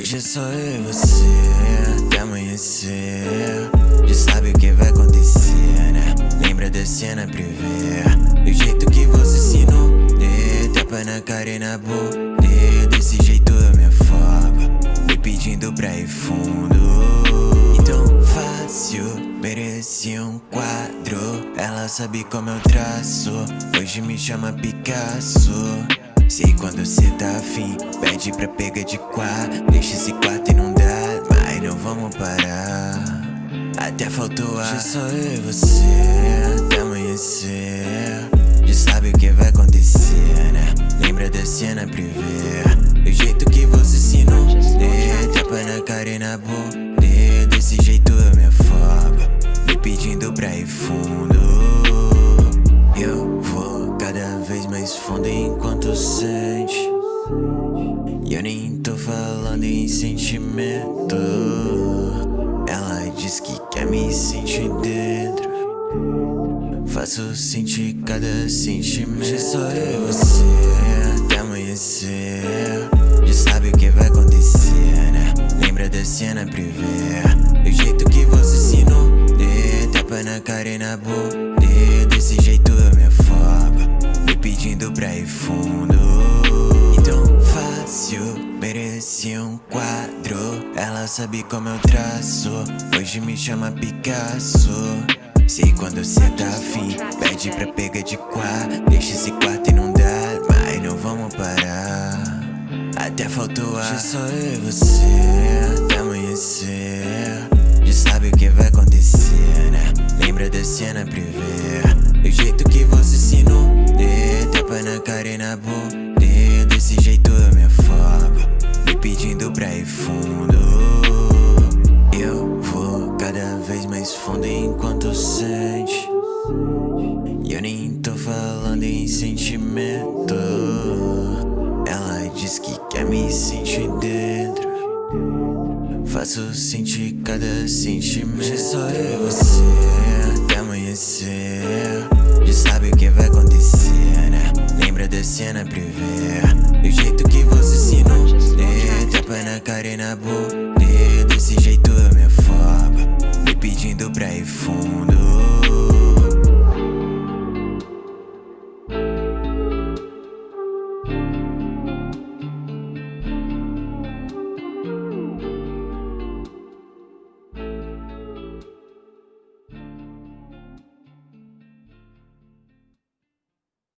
Hoje é só eu e você, até amanhecer. Já sabe o que vai acontecer, né? Lembra da cena privê Do jeito que você ensinou de Tapa na cara e na boca. Desse jeito eu me afogo Me pedindo pra ir fundo. Então fácil, mereci um quadro. Ela sabe como eu traço Hoje me chama Picasso Sei quando cê tá afim. Pede pra pegar de quatro Deixa esse quarto e não dá Mas não vamos parar. Até faltou ar. Já só eu e você. Até amanhecer. Já sabe o que vai acontecer, né? Lembra da cena privê Do jeito que você ensinou. De tapa na cara e na boca Desse jeito eu me afogo. Me pedindo pra ir fundo fundo enquanto sente. E eu nem tô falando em sentimento. Ela diz que quer me sentir dentro. Faço sentir cada sentimento. Já só eu e você até amanhecer. Já sabe o que vai acontecer, né? Lembra da cena privê Do jeito que você ensinou De tapa na cara e na boca. Desse jeito pedindo pra ir fundo. Então fácil, mereci um quadro. Ela sabe como eu traço Hoje me chama Picasso. Sei quando cê tá afim Pede pra pegar de quatro. Deixa esse quarto dá Mas não vamos parar. Até faltou ar só eu e você. Até amanhecer. Já sabe o que vai tapa na cara e na boca Desse jeito eu me afogo. Me pedindo pra ir fundo. Eu vou cada vez mais fundo enquanto sente. E eu nem tô falando em sentimento. Ela diz que quer me sentir dentro. Faço sentir cada sentimento. Só eu cena Do jeito que você se inundê Tapa na cara e na boca Desse jeito eu me afogo Me pedindo pra ir fundo.